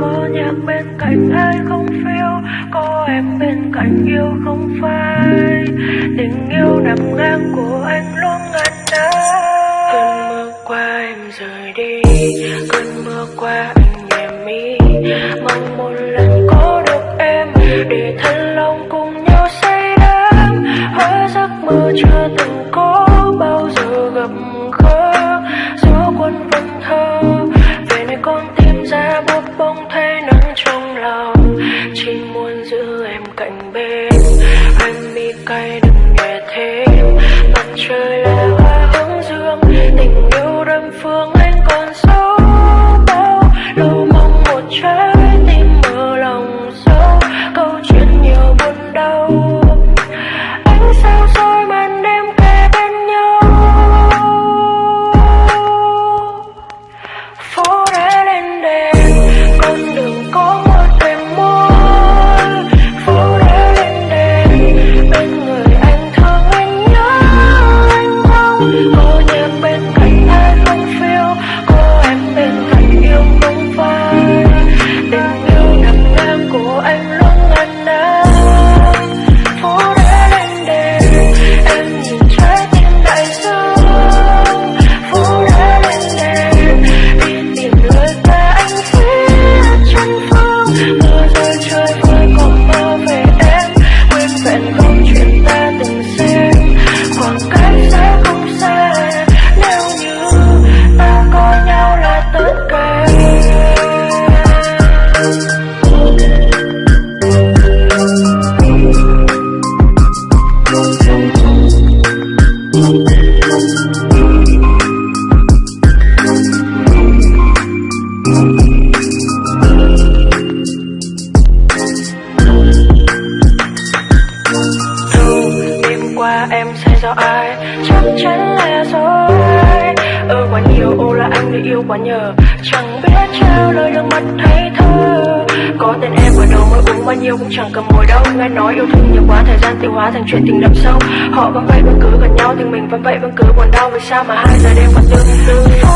có nhạc bên cạnh ai không phiêu, có em bên cạnh yêu không phai. Tình yêu nằm ngang của anh luôn ngăn đá cơn mưa qua em rời đi, cơn mưa qua anh nhẹ mi. Mong một lần có được em, để thân lòng cùng nhau say đắm. Hóa giấc mơ chưa từng có phương qua, em sai do ai? Chắc chắn là do ai Ơ quá nhiều ô là anh đã yêu quá nhờ. Chẳng biết trao lời được mắt hay thơ. Có tên em ở đầu mới uống bao nhiêu cũng chẳng cầm mồi đâu. Nghe nói yêu thương nhiều quá, thời gian tiêu hóa thành chuyện tình đậm sâu. Họ vẫn vậy vẫn cứ gần nhau thì mình vẫn vậy vẫn cứ buồn đau. Vì sao mà hai giờ đêm còn tương tư